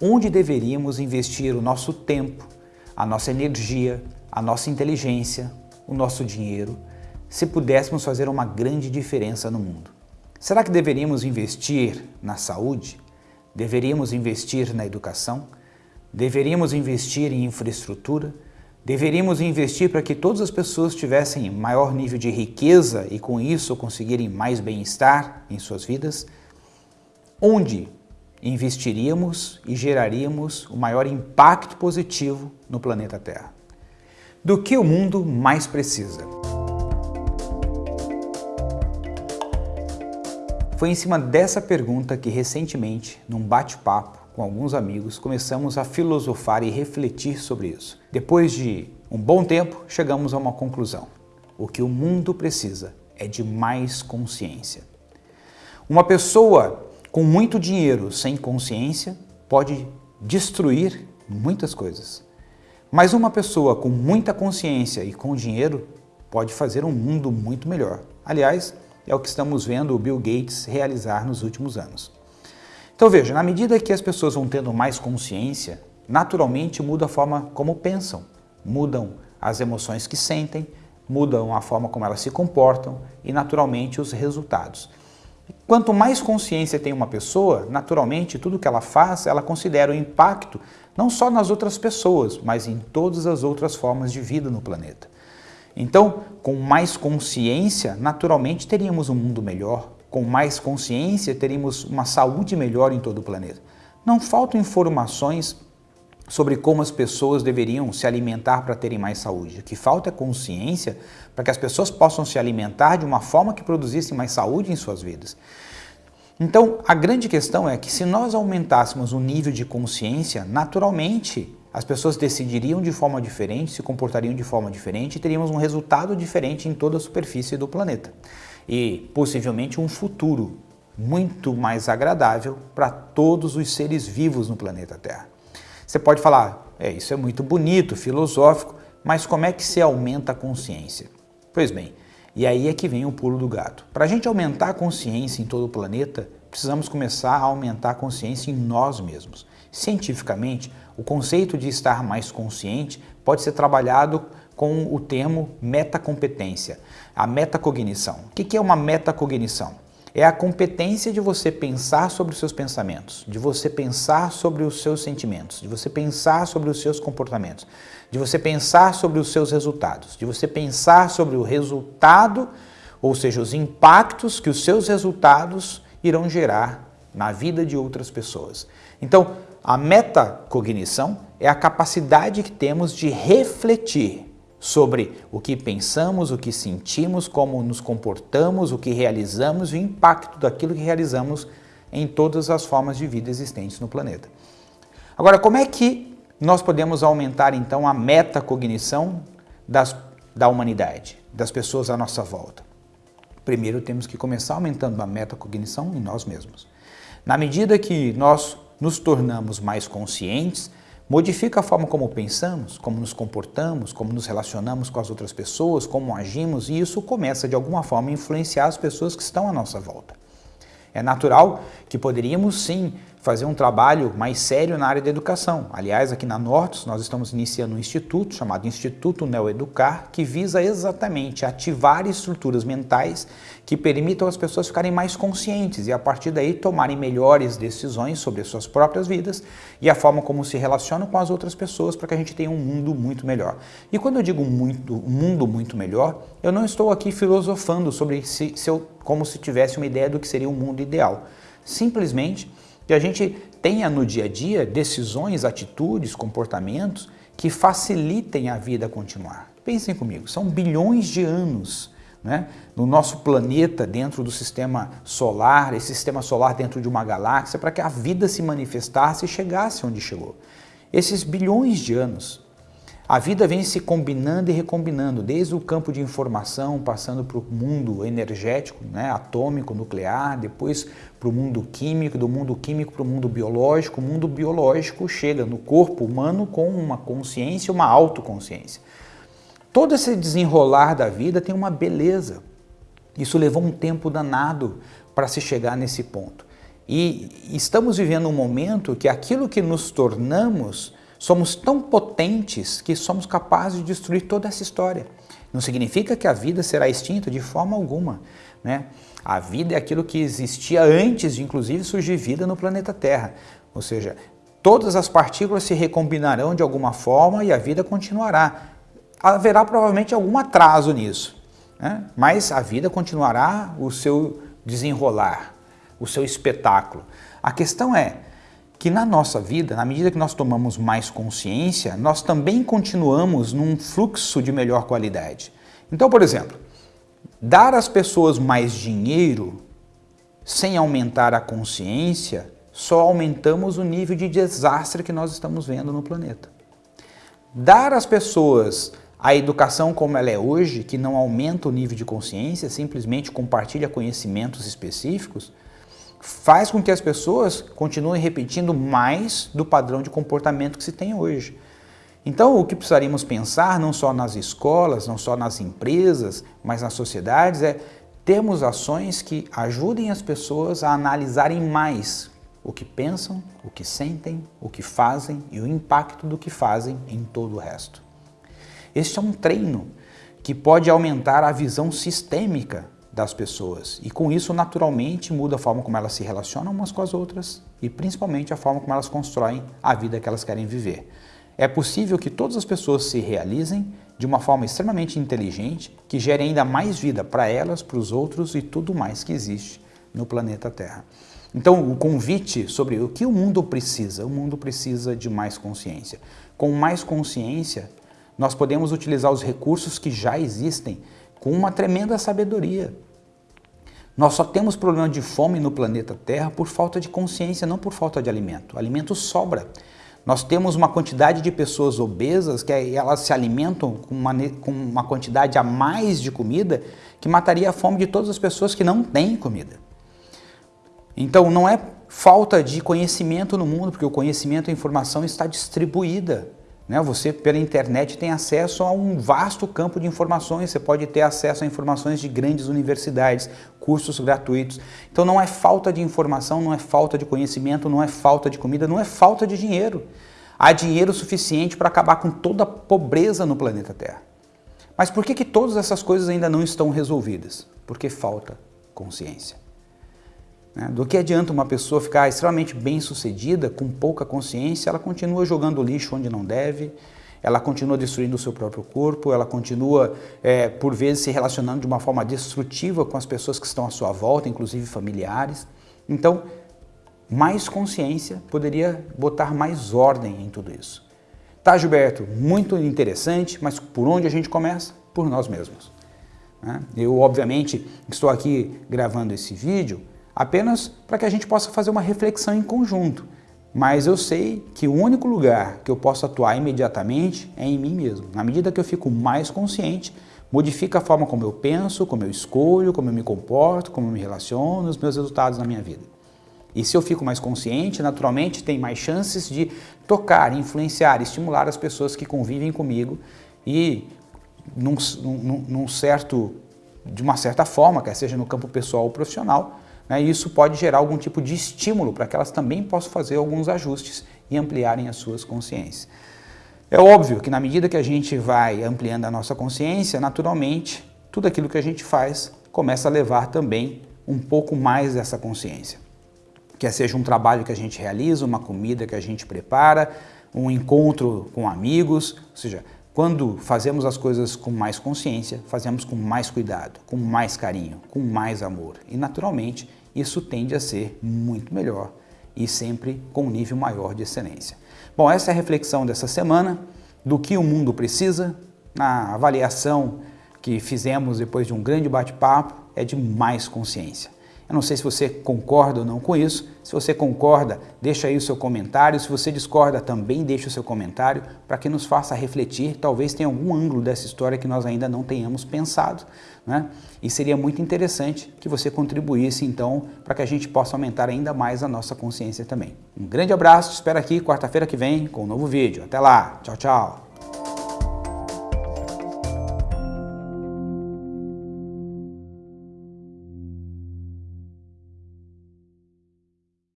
onde deveríamos investir o nosso tempo, a nossa energia, a nossa inteligência, o nosso dinheiro, se pudéssemos fazer uma grande diferença no mundo. Será que deveríamos investir na saúde? Deveríamos investir na educação? Deveríamos investir em infraestrutura? Deveríamos investir para que todas as pessoas tivessem maior nível de riqueza e com isso conseguirem mais bem-estar em suas vidas? Onde investiríamos e geraríamos o maior impacto positivo no planeta Terra? Do que o mundo mais precisa? Foi em cima dessa pergunta que recentemente, num bate-papo, com alguns amigos, começamos a filosofar e refletir sobre isso. Depois de um bom tempo, chegamos a uma conclusão. O que o mundo precisa é de mais consciência. Uma pessoa com muito dinheiro sem consciência pode destruir muitas coisas. Mas uma pessoa com muita consciência e com dinheiro pode fazer um mundo muito melhor. Aliás, é o que estamos vendo o Bill Gates realizar nos últimos anos. Então veja, na medida que as pessoas vão tendo mais consciência, naturalmente muda a forma como pensam, mudam as emoções que sentem, mudam a forma como elas se comportam e naturalmente os resultados. Quanto mais consciência tem uma pessoa, naturalmente tudo que ela faz, ela considera o impacto não só nas outras pessoas, mas em todas as outras formas de vida no planeta. Então, com mais consciência, naturalmente teríamos um mundo melhor, com mais consciência, teríamos uma saúde melhor em todo o planeta. Não faltam informações sobre como as pessoas deveriam se alimentar para terem mais saúde. O que falta é consciência para que as pessoas possam se alimentar de uma forma que produzisse mais saúde em suas vidas. Então, a grande questão é que se nós aumentássemos o nível de consciência, naturalmente as pessoas decidiriam de forma diferente, se comportariam de forma diferente e teríamos um resultado diferente em toda a superfície do planeta e possivelmente um futuro muito mais agradável para todos os seres vivos no planeta Terra. Você pode falar, é, isso é muito bonito, filosófico, mas como é que se aumenta a consciência? Pois bem, e aí é que vem o pulo do gato. Para a gente aumentar a consciência em todo o planeta, precisamos começar a aumentar a consciência em nós mesmos. Cientificamente, o conceito de estar mais consciente pode ser trabalhado com o termo metacompetência, a metacognição. O que é uma metacognição? É a competência de você pensar sobre os seus pensamentos, de você pensar sobre os seus sentimentos, de você pensar sobre os seus comportamentos, de você pensar sobre os seus resultados, de você pensar sobre o resultado, ou seja, os impactos que os seus resultados irão gerar na vida de outras pessoas. Então, a metacognição é a capacidade que temos de refletir sobre o que pensamos, o que sentimos, como nos comportamos, o que realizamos e o impacto daquilo que realizamos em todas as formas de vida existentes no planeta. Agora, como é que nós podemos aumentar então a metacognição das, da humanidade, das pessoas à nossa volta? Primeiro temos que começar aumentando a metacognição em nós mesmos. Na medida que nós nos tornamos mais conscientes, Modifica a forma como pensamos, como nos comportamos, como nos relacionamos com as outras pessoas, como agimos e isso começa de alguma forma a influenciar as pessoas que estão à nossa volta. É natural que poderíamos sim fazer um trabalho mais sério na área da educação. Aliás, aqui na Nortes nós estamos iniciando um instituto chamado Instituto Neoeducar, que visa exatamente ativar estruturas mentais que permitam as pessoas ficarem mais conscientes e a partir daí tomarem melhores decisões sobre as suas próprias vidas e a forma como se relacionam com as outras pessoas para que a gente tenha um mundo muito melhor. E quando eu digo muito, um mundo muito melhor, eu não estou aqui filosofando sobre se, se eu, como se tivesse uma ideia do que seria um mundo ideal. Simplesmente que a gente tenha no dia a dia decisões, atitudes, comportamentos que facilitem a vida continuar. Pensem comigo, são bilhões de anos né, no nosso planeta dentro do sistema solar, esse sistema solar dentro de uma galáxia, para que a vida se manifestasse e chegasse onde chegou. Esses bilhões de anos a vida vem se combinando e recombinando, desde o campo de informação, passando para o mundo energético, né, atômico, nuclear, depois para o mundo químico, do mundo químico para o mundo biológico. O mundo biológico chega no corpo humano com uma consciência, uma autoconsciência. Todo esse desenrolar da vida tem uma beleza. Isso levou um tempo danado para se chegar nesse ponto. E estamos vivendo um momento que aquilo que nos tornamos, somos tão potentes que somos capazes de destruir toda essa história. Não significa que a vida será extinta de forma alguma. Né? A vida é aquilo que existia antes de, inclusive, surgir vida no planeta Terra. Ou seja, todas as partículas se recombinarão de alguma forma e a vida continuará. Haverá provavelmente algum atraso nisso, né? mas a vida continuará o seu desenrolar, o seu espetáculo. A questão é que na nossa vida, na medida que nós tomamos mais consciência, nós também continuamos num fluxo de melhor qualidade. Então, por exemplo, dar às pessoas mais dinheiro sem aumentar a consciência, só aumentamos o nível de desastre que nós estamos vendo no planeta. Dar às pessoas a educação como ela é hoje, que não aumenta o nível de consciência, simplesmente compartilha conhecimentos específicos, faz com que as pessoas continuem repetindo mais do padrão de comportamento que se tem hoje. Então, o que precisaríamos pensar, não só nas escolas, não só nas empresas, mas nas sociedades, é termos ações que ajudem as pessoas a analisarem mais o que pensam, o que sentem, o que fazem e o impacto do que fazem em todo o resto. Este é um treino que pode aumentar a visão sistêmica das pessoas e com isso naturalmente muda a forma como elas se relacionam umas com as outras e principalmente a forma como elas constroem a vida que elas querem viver. É possível que todas as pessoas se realizem de uma forma extremamente inteligente que gere ainda mais vida para elas, para os outros e tudo mais que existe no planeta Terra. Então, o convite sobre o que o mundo precisa, o mundo precisa de mais consciência. Com mais consciência, nós podemos utilizar os recursos que já existem com uma tremenda sabedoria. Nós só temos problema de fome no planeta Terra por falta de consciência, não por falta de alimento. O alimento sobra. Nós temos uma quantidade de pessoas obesas que elas se alimentam com uma, com uma quantidade a mais de comida que mataria a fome de todas as pessoas que não têm comida. Então não é falta de conhecimento no mundo, porque o conhecimento e a informação está distribuída. Né? Você, pela internet, tem acesso a um vasto campo de informações, você pode ter acesso a informações de grandes universidades, cursos gratuitos. Então não é falta de informação, não é falta de conhecimento, não é falta de comida, não é falta de dinheiro. Há dinheiro suficiente para acabar com toda a pobreza no planeta Terra. Mas por que, que todas essas coisas ainda não estão resolvidas? Porque falta consciência. Né? Do que adianta uma pessoa ficar extremamente bem sucedida, com pouca consciência, ela continua jogando lixo onde não deve, ela continua destruindo o seu próprio corpo, ela continua, é, por vezes, se relacionando de uma forma destrutiva com as pessoas que estão à sua volta, inclusive familiares. Então, mais consciência poderia botar mais ordem em tudo isso. Tá, Gilberto? Muito interessante, mas por onde a gente começa? Por nós mesmos. Né? Eu, obviamente, estou aqui gravando esse vídeo apenas para que a gente possa fazer uma reflexão em conjunto. Mas eu sei que o único lugar que eu posso atuar imediatamente é em mim mesmo. Na medida que eu fico mais consciente, modifica a forma como eu penso, como eu escolho, como eu me comporto, como eu me relaciono, os meus resultados na minha vida. E se eu fico mais consciente, naturalmente tem mais chances de tocar, influenciar, estimular as pessoas que convivem comigo e num, num, num certo, de uma certa forma, quer seja no campo pessoal ou profissional, né, isso pode gerar algum tipo de estímulo para que elas também possam fazer alguns ajustes e ampliarem as suas consciências. É óbvio que na medida que a gente vai ampliando a nossa consciência, naturalmente, tudo aquilo que a gente faz começa a levar também um pouco mais dessa consciência. Quer seja um trabalho que a gente realiza, uma comida que a gente prepara, um encontro com amigos, ou seja, quando fazemos as coisas com mais consciência, fazemos com mais cuidado, com mais carinho, com mais amor. E naturalmente, isso tende a ser muito melhor e sempre com um nível maior de excelência. Bom, essa é a reflexão dessa semana do que o mundo precisa. Na avaliação que fizemos depois de um grande bate-papo é de mais consciência. Eu não sei se você concorda ou não com isso. Se você concorda, deixa aí o seu comentário. Se você discorda, também deixa o seu comentário para que nos faça refletir. Talvez tenha algum ângulo dessa história que nós ainda não tenhamos pensado. Né? E seria muito interessante que você contribuísse, então, para que a gente possa aumentar ainda mais a nossa consciência também. Um grande abraço, te espero aqui quarta-feira que vem com um novo vídeo. Até lá, tchau, tchau!